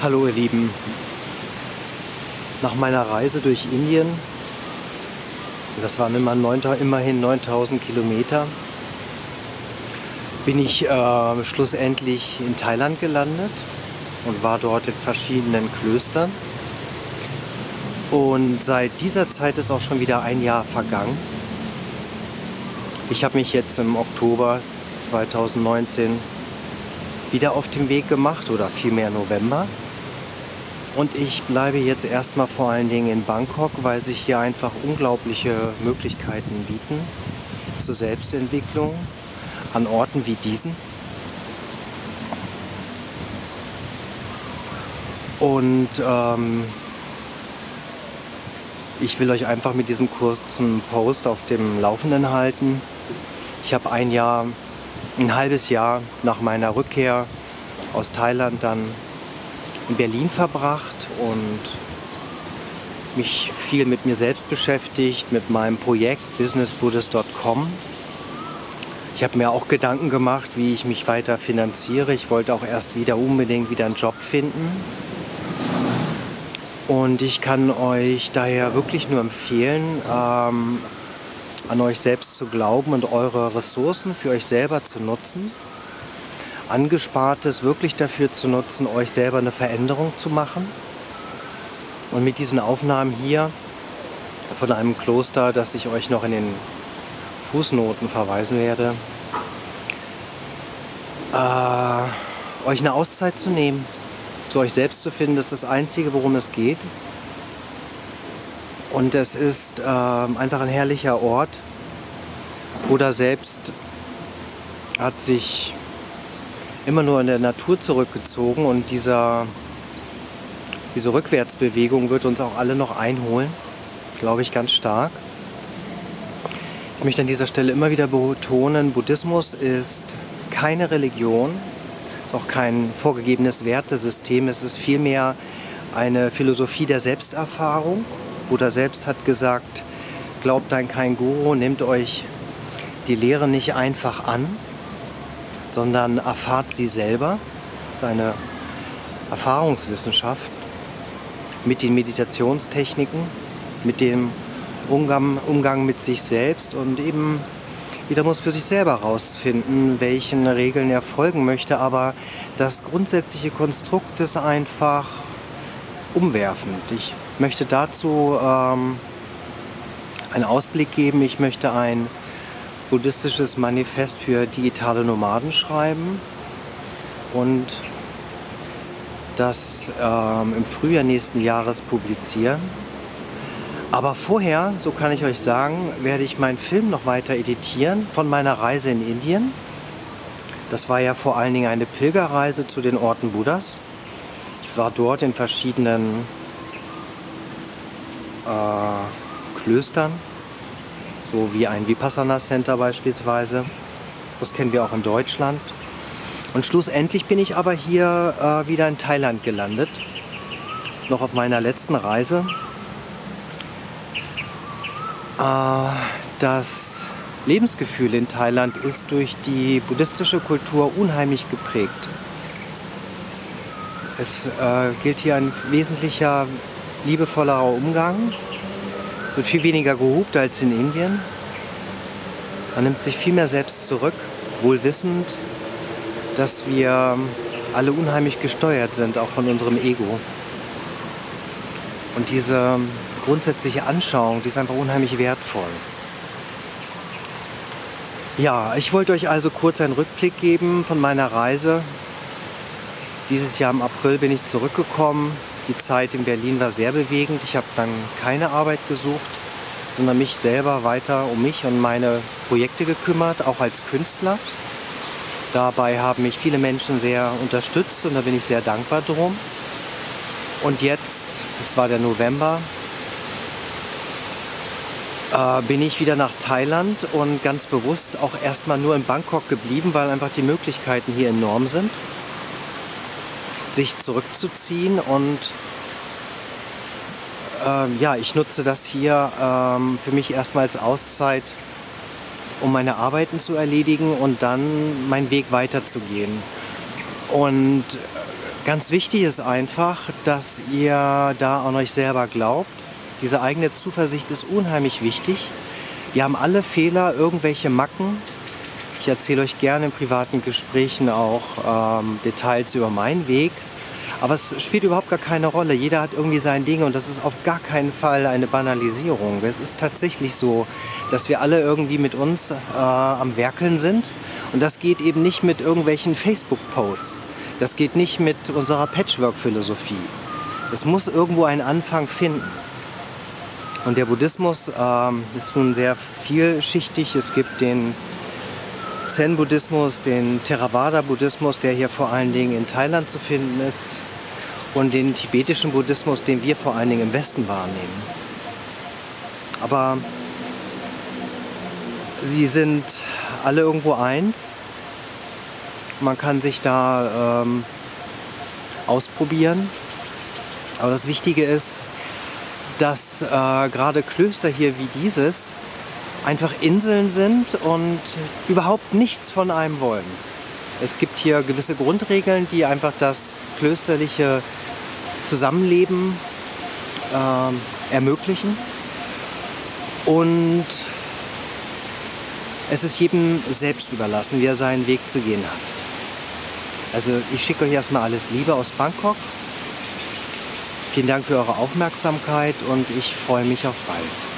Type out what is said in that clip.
Hallo ihr Lieben. Nach meiner Reise durch Indien, das waren immer 9, immerhin 9000 Kilometer, bin ich äh, schlussendlich in Thailand gelandet und war dort in verschiedenen Klöstern. Und seit dieser Zeit ist auch schon wieder ein Jahr vergangen. Ich habe mich jetzt im Oktober 2019 wieder auf den Weg gemacht oder vielmehr November. Und ich bleibe jetzt erstmal vor allen Dingen in Bangkok, weil sich hier einfach unglaubliche Möglichkeiten bieten zur Selbstentwicklung an Orten wie diesen. Und ähm, ich will euch einfach mit diesem kurzen Post auf dem Laufenden halten. Ich habe ein Jahr, ein halbes Jahr nach meiner Rückkehr aus Thailand dann in Berlin verbracht und mich viel mit mir selbst beschäftigt, mit meinem Projekt businessbuddhist.com. Ich habe mir auch Gedanken gemacht, wie ich mich weiter finanziere. Ich wollte auch erst wieder unbedingt wieder einen Job finden. Und ich kann euch daher wirklich nur empfehlen, ähm, an euch selbst zu glauben und eure Ressourcen für euch selber zu nutzen. Angespartes wirklich dafür zu nutzen, euch selber eine Veränderung zu machen. Und mit diesen Aufnahmen hier von einem Kloster, das ich euch noch in den Fußnoten verweisen werde, äh, euch eine Auszeit zu nehmen, zu euch selbst zu finden, das ist das Einzige, worum es geht. Und es ist äh, einfach ein herrlicher Ort. Buddha selbst hat sich immer nur in der Natur zurückgezogen und dieser, diese Rückwärtsbewegung wird uns auch alle noch einholen, glaube ich ganz stark. Ich möchte an dieser Stelle immer wieder betonen, Buddhismus ist keine Religion, ist auch kein vorgegebenes Wertesystem, es ist vielmehr eine Philosophie der Selbsterfahrung. Buddha selbst hat gesagt, glaubt an kein Guru, nehmt euch die Lehre nicht einfach an, sondern erfahrt sie selber. Das ist eine Erfahrungswissenschaft mit den Meditationstechniken, mit dem Umgang, Umgang mit sich selbst und eben jeder muss für sich selber herausfinden, welchen Regeln er folgen möchte, aber das grundsätzliche Konstrukt ist einfach umwerfend. Ich möchte dazu ähm, einen Ausblick geben, ich möchte ein buddhistisches Manifest für digitale Nomaden schreiben und das ähm, im Frühjahr nächsten Jahres publizieren. Aber vorher, so kann ich euch sagen, werde ich meinen Film noch weiter editieren von meiner Reise in Indien. Das war ja vor allen Dingen eine Pilgerreise zu den Orten Buddhas. Ich war dort in verschiedenen äh, Klöstern, so wie ein Vipassana Center beispielsweise. Das kennen wir auch in Deutschland. Und schlussendlich bin ich aber hier äh, wieder in Thailand gelandet. Noch auf meiner letzten Reise. Äh, das Lebensgefühl in Thailand ist durch die buddhistische Kultur unheimlich geprägt. Es äh, gilt hier ein wesentlicher liebevollerer Umgang. Wird viel weniger gehupt als in Indien. Man nimmt sich viel mehr selbst zurück, wohl wissend, dass wir alle unheimlich gesteuert sind, auch von unserem Ego. Und diese grundsätzliche Anschauung, die ist einfach unheimlich wertvoll. Ja, ich wollte euch also kurz einen Rückblick geben von meiner Reise. Dieses Jahr im April bin ich zurückgekommen. Die Zeit in Berlin war sehr bewegend. Ich habe dann keine Arbeit gesucht, sondern mich selber weiter um mich und meine Projekte gekümmert, auch als Künstler. Dabei haben mich viele Menschen sehr unterstützt und da bin ich sehr dankbar drum. Und jetzt, es war der November, äh, bin ich wieder nach Thailand und ganz bewusst auch erstmal nur in Bangkok geblieben, weil einfach die Möglichkeiten hier enorm sind, sich zurückzuziehen und äh, ja, ich nutze das hier ähm, für mich erstmal als Auszeit, um meine Arbeiten zu erledigen und dann meinen Weg weiterzugehen. Und Ganz wichtig ist einfach, dass ihr da an euch selber glaubt. Diese eigene Zuversicht ist unheimlich wichtig. Wir haben alle Fehler, irgendwelche Macken. Erzähle euch gerne in privaten Gesprächen auch ähm, Details über meinen Weg. Aber es spielt überhaupt gar keine Rolle. Jeder hat irgendwie sein Ding und das ist auf gar keinen Fall eine Banalisierung. Es ist tatsächlich so, dass wir alle irgendwie mit uns äh, am Werkeln sind. Und das geht eben nicht mit irgendwelchen Facebook-Posts. Das geht nicht mit unserer Patchwork-Philosophie. Es muss irgendwo einen Anfang finden. Und der Buddhismus ähm, ist nun sehr vielschichtig. Es gibt den Zen-Buddhismus, den Theravada-Buddhismus, der hier vor allen Dingen in Thailand zu finden ist und den tibetischen Buddhismus, den wir vor allen Dingen im Westen wahrnehmen. Aber sie sind alle irgendwo eins. Man kann sich da ähm, ausprobieren. Aber das Wichtige ist, dass äh, gerade Klöster hier wie dieses einfach Inseln sind und überhaupt nichts von einem wollen. Es gibt hier gewisse Grundregeln, die einfach das klösterliche Zusammenleben äh, ermöglichen. Und es ist jedem selbst überlassen, wie er seinen Weg zu gehen hat. Also ich schicke euch erstmal alles Liebe aus Bangkok. Vielen Dank für eure Aufmerksamkeit und ich freue mich auf bald.